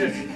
shit.